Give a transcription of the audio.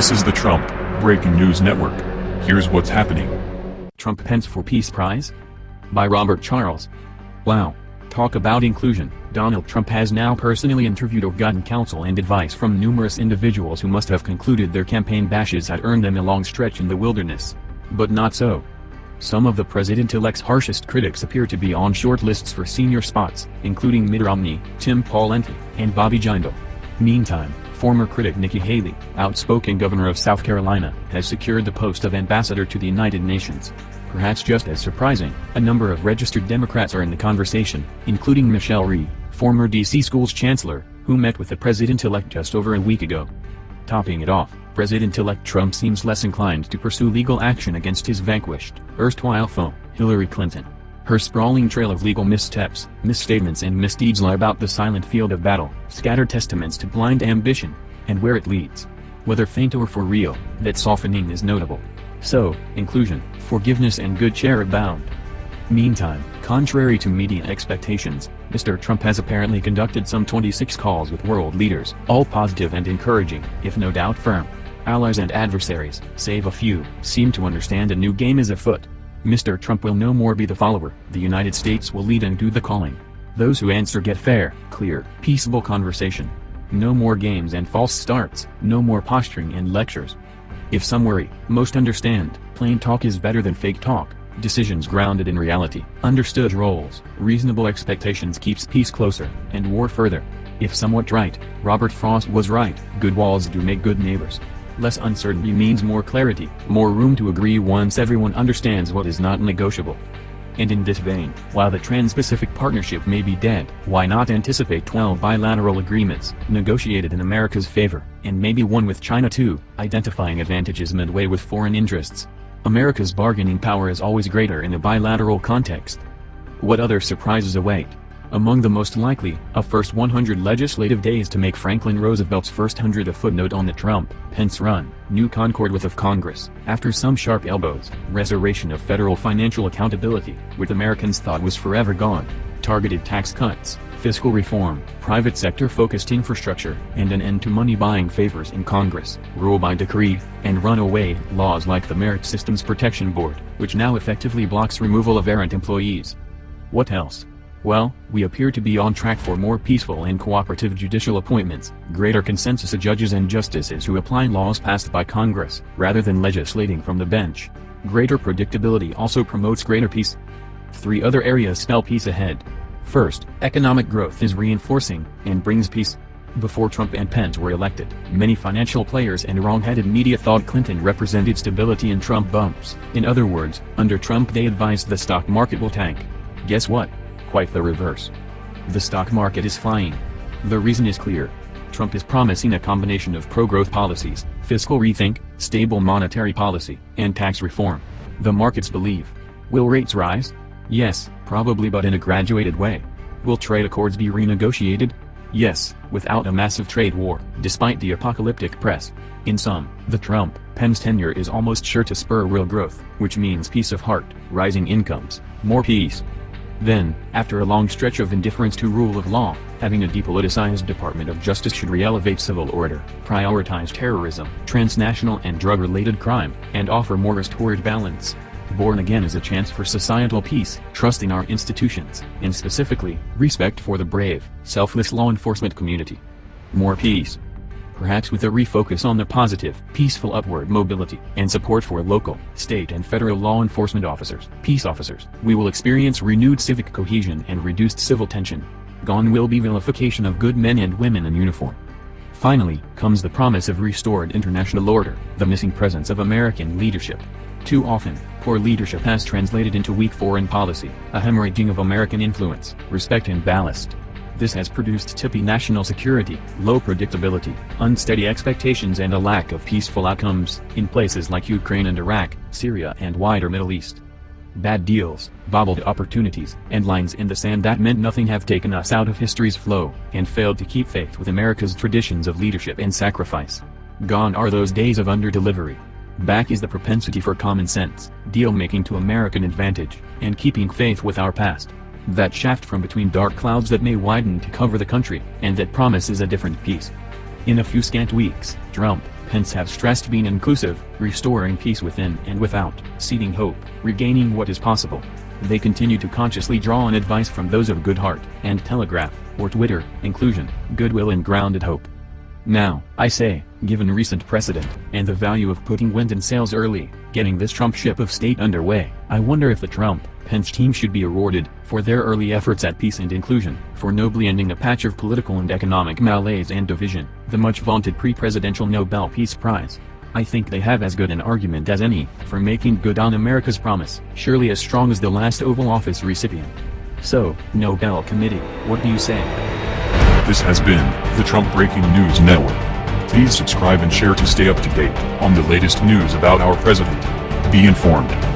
This is the Trump Breaking News Network. Here's what's happening. Trump Pence for Peace Prize? By Robert Charles. Wow. Talk about inclusion. Donald Trump has now personally interviewed or gotten counsel and advice from numerous individuals who must have concluded their campaign bashes had earned them a long stretch in the wilderness. But not so. Some of the president-elect's harshest critics appear to be on short lists for senior spots, including Mitt Romney, Tim Pawlenty, and Bobby Jindal. Meantime, former critic Nikki Haley, outspoken governor of South Carolina, has secured the post of ambassador to the United Nations. Perhaps just as surprising, a number of registered Democrats are in the conversation, including Michelle Rhee, former D.C. schools chancellor, who met with the president-elect just over a week ago. Topping it off, President-elect Trump seems less inclined to pursue legal action against his vanquished, erstwhile foe, Hillary Clinton. Her sprawling trail of legal missteps, misstatements and misdeeds lie about the silent field of battle, scattered testaments to blind ambition, and where it leads. Whether faint or for real, that softening is notable. So, inclusion, forgiveness and good cheer abound. Meantime, contrary to media expectations, Mr. Trump has apparently conducted some 26 calls with world leaders, all positive and encouraging, if no doubt firm. Allies and adversaries, save a few, seem to understand a new game is afoot. Mr. Trump will no more be the follower, the United States will lead and do the calling. Those who answer get fair, clear, peaceable conversation. No more games and false starts, no more posturing and lectures. If some worry, most understand, plain talk is better than fake talk, decisions grounded in reality, understood roles, reasonable expectations keeps peace closer, and war further. If somewhat right, Robert Frost was right, good walls do make good neighbors. Less uncertainty means more clarity, more room to agree once everyone understands what is not negotiable. And in this vein, while the Trans-Pacific Partnership may be dead, why not anticipate 12 bilateral agreements, negotiated in America's favor, and maybe one with China too, identifying advantages midway with foreign interests. America's bargaining power is always greater in a bilateral context. What other surprises await? Among the most likely, a first 100 legislative days to make Franklin Roosevelt's first hundred a footnote on the Trump-Pence run, new concord with of Congress, after some sharp elbows, restoration of federal financial accountability, which Americans thought was forever gone, targeted tax cuts, fiscal reform, private sector-focused infrastructure, and an end to money-buying favors in Congress, rule by decree, and runaway laws like the Merit Systems Protection Board, which now effectively blocks removal of errant employees. What else? Well, we appear to be on track for more peaceful and cooperative judicial appointments, greater consensus of judges and justices who apply laws passed by Congress, rather than legislating from the bench. Greater predictability also promotes greater peace. Three other areas spell peace ahead. First, economic growth is reinforcing, and brings peace. Before Trump and Pence were elected, many financial players and wrong-headed media thought Clinton represented stability and Trump bumps. In other words, under Trump they advised the stock market will tank. Guess what? Quite the reverse. The stock market is flying. The reason is clear. Trump is promising a combination of pro-growth policies, fiscal rethink, stable monetary policy, and tax reform. The markets believe. Will rates rise? Yes, probably but in a graduated way. Will trade accords be renegotiated? Yes, without a massive trade war, despite the apocalyptic press. In sum, the Trump-Pence tenure is almost sure to spur real growth, which means peace of heart, rising incomes, more peace, then, after a long stretch of indifference to rule of law, having a depoliticized Department of Justice should re-elevate civil order, prioritize terrorism, transnational and drug-related crime, and offer more restored balance. Born again is a chance for societal peace, trust in our institutions, and specifically, respect for the brave, selfless law enforcement community. More peace perhaps with a refocus on the positive, peaceful upward mobility, and support for local, state and federal law enforcement officers, peace officers, we will experience renewed civic cohesion and reduced civil tension. Gone will be vilification of good men and women in uniform. Finally, comes the promise of restored international order, the missing presence of American leadership. Too often, poor leadership has translated into weak foreign policy, a hemorrhaging of American influence, respect and ballast. This has produced tippy national security, low predictability, unsteady expectations and a lack of peaceful outcomes, in places like Ukraine and Iraq, Syria and wider Middle East. Bad deals, bobbled opportunities, and lines in the sand that meant nothing have taken us out of history's flow, and failed to keep faith with America's traditions of leadership and sacrifice. Gone are those days of under-delivery. Back is the propensity for common sense, deal-making to American advantage, and keeping faith with our past that shaft from between dark clouds that may widen to cover the country, and that promises a different peace. In a few scant weeks, Trump, Pence have stressed being inclusive, restoring peace within and without, seeding hope, regaining what is possible. They continue to consciously draw on advice from those of good heart, and telegraph, or Twitter, inclusion, goodwill and grounded hope. Now, I say, given recent precedent, and the value of putting wind in sails early, getting this Trump ship of state underway, I wonder if the Trump, Pence team should be awarded, for their early efforts at peace and inclusion, for nobly ending a patch of political and economic malaise and division, the much vaunted pre-presidential Nobel Peace Prize. I think they have as good an argument as any, for making good on America's promise, surely as strong as the last Oval Office recipient. So, Nobel Committee, what do you say? This has been the Trump Breaking News Network. Please subscribe and share to stay up to date on the latest news about our president. Be informed.